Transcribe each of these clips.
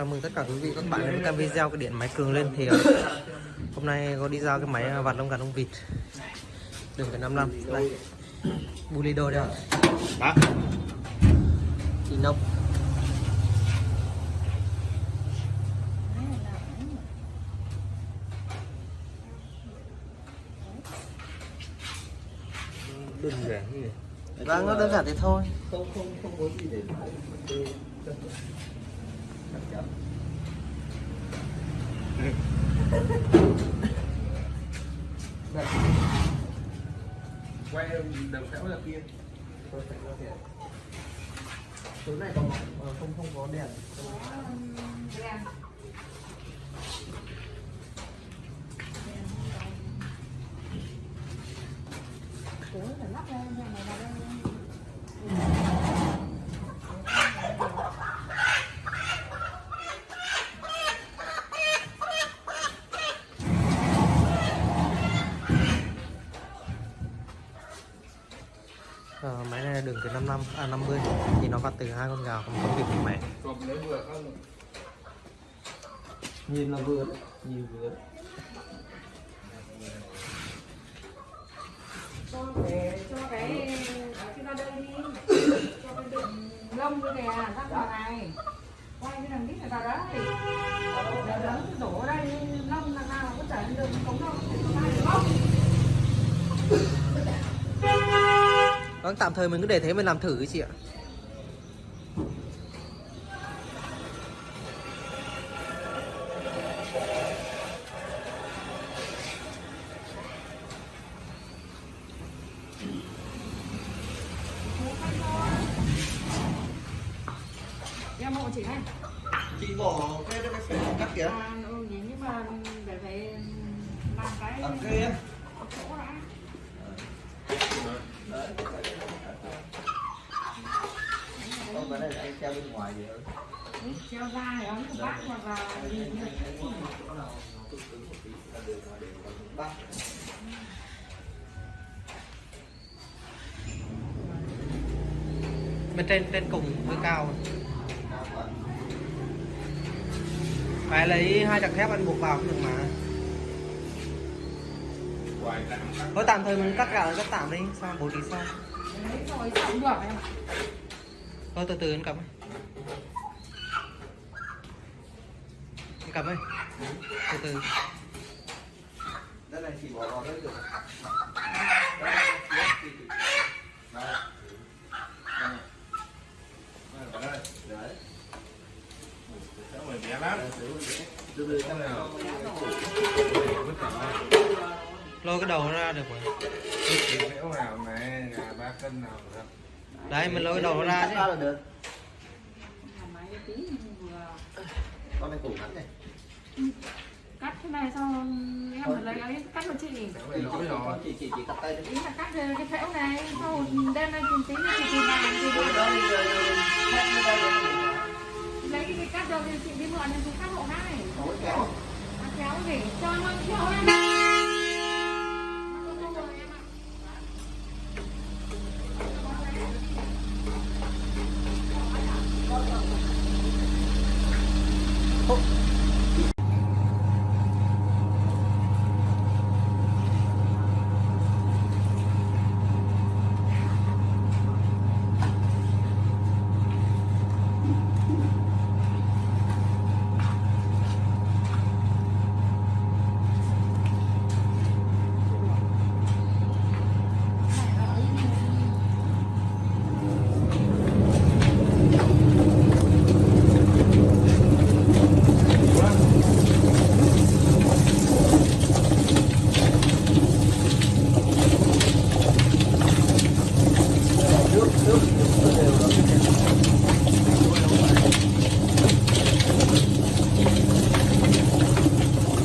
Chào mừng tất cả quý vị các bạn đến với kênh video cái điện máy cường lên. Thì ờ, hôm nay có đi giao cái máy ờ, vặt lông gà lông vịt. Đường cái 55 đây. Bulido đây ạ. Inox. Đơn giản như này Vâng nó đơn giản thế thôi. Không không không có gì để Đây. quay đầu kéo ra kia. Số này có ờ, không không có đèn. Ờ, từ 55 à 50 thì nó vặt từ hai con gà không con vịt của mẹ. Nhìn là vừa nhìn vừa cho để cho cái ở cái ra đây đi. Cho cái đường lông như kìa ra vào này. Quay cái đằng đít này vào đấy để lớn đổ ở đây lông là nào có chảy lên đường cống đâu có ai được không Vâng tạm thời mình cứ để thế mình làm thử cái chị ạ. Em hộ chị này chị bỏ cái cái phải cắt kìa. À, ừ, nhưng mà để phải làm cái ở kia chỗ đã không treo bên ngoài thì treo ra ấn của bác là gì như bắt bên trên trên cùng hơi cao. Phải lấy hai chặt thép anh buộc vào cũng được mà. Thôi tạm thời mình cắt gạo cắt tạm đi. Sao bố trí sao? Rồi cũng được em thôi từ từ anh cầm cầm ấy từ từ đây này chị bỏ vào được. Đấy. Nào. lôi cái đầu nó ra được rồi được. đấy mình lôi cái đầu nó ra chứ tí vừa Con này củ ngắn này. cắt cái này xong em phải lấy ấy cắt cho chị lỗi rồi. Chị chỉ chỉ cắt tay là cắt cái cái phễu này sau đem lên tìm tí nữa chị cái đây, đây, đây. lấy cái cắt được thì chị đi mượn thì chị cắt hộ này kéo. cắt kéo gì cho nó kéo em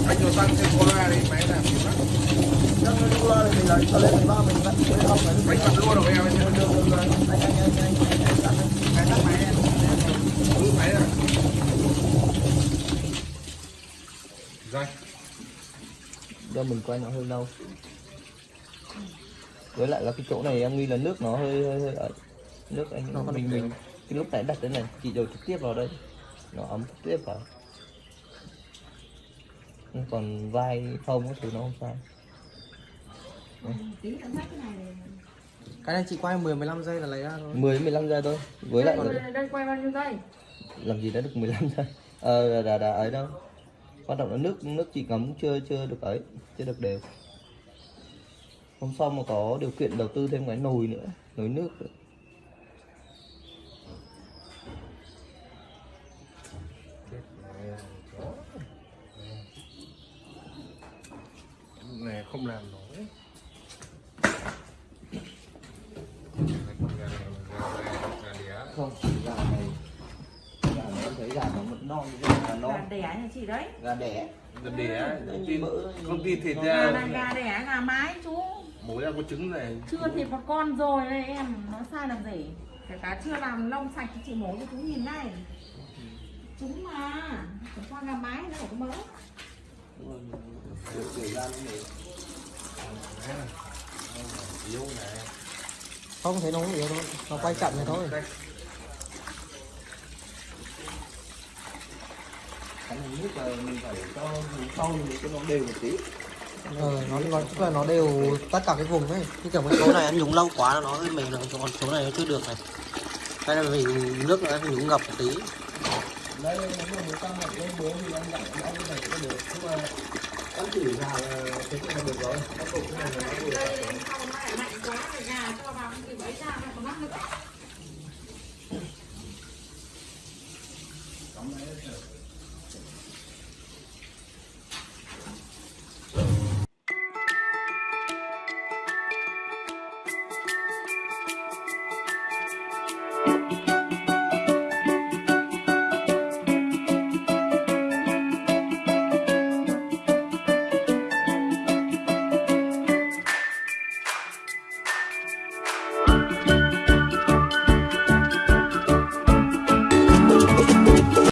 Anh cho tăng thêm cola đi, máy làm gì lắm. Đang lên đô la này mình lấy cho lên ba mình vẫn phải học phải Bánh cầm luôn rồi em. được được được rồi. Anh anh anh anh anh anh tắt đi. Cái tắt máy em. Ừ, máy rồi. Rồi. Do mình quay nó hơi lâu. Với lại là cái chỗ này em nghĩ là nước nó hơi hơi hơi ấy. Nước anh Nó mình mình cái lúc nãy đặt thế này chị đầu trực tiếp vào đây. Nó ấm tiếp vào. Nhưng còn vai không thì nó không sao. Cái này này. cái này chị quay 10 15 giây là lấy ra thôi. 10 15 giây thôi. Với lại đây, quay bao nhiêu giây? Làm gì đã được 15 giây? Ờ đã, đã, đã ấy đâu quan trọng là nước nước chỉ ngấm, chưa chưa được ấy, chưa được đều. Hôm sau mà có điều kiện đầu tư thêm cái nồi nữa, nồi nước nữa. này không làm nổi. Không thấy gà nó mật non gà gà đẻ nhà chị đấy. Gà đẻ. Đẻ công ty công ty thịt gà ra này gà đẻ gà mái chú. Mối ra có trứng này. Chưa thịt một con rồi đây em nó sai làm gì? Kể cả chưa làm lông sạch thì chị mổ cho chú nhìn này. Trứng mà Chẳng qua gà mái nó phải có mỡ. Kiểu ra nó này. Yếu này. Không thấy nó không yếu thôi. Nó quay chậm này thôi cái này nước là mình phải cho sau mình cho nó đều một tí. Ờ nó nó tức là nó đều tất cả cái vùng ấy. Như kiểu cái số này anh nhúng lâu quá nó hơi mềm rồi còn số này nó chưa được này. Đây là vì nước nó phải nhúng ngập một tí. Đây nếu mà tăng mạnh lên bố thì anh dặn cái này cũng được. Nhưng mà anh chỉ là thế này là được rồi. Cái này là nó được đây sau nó lại mạnh quá rồi gà cho vào thì bấy ra nó có mắc nữa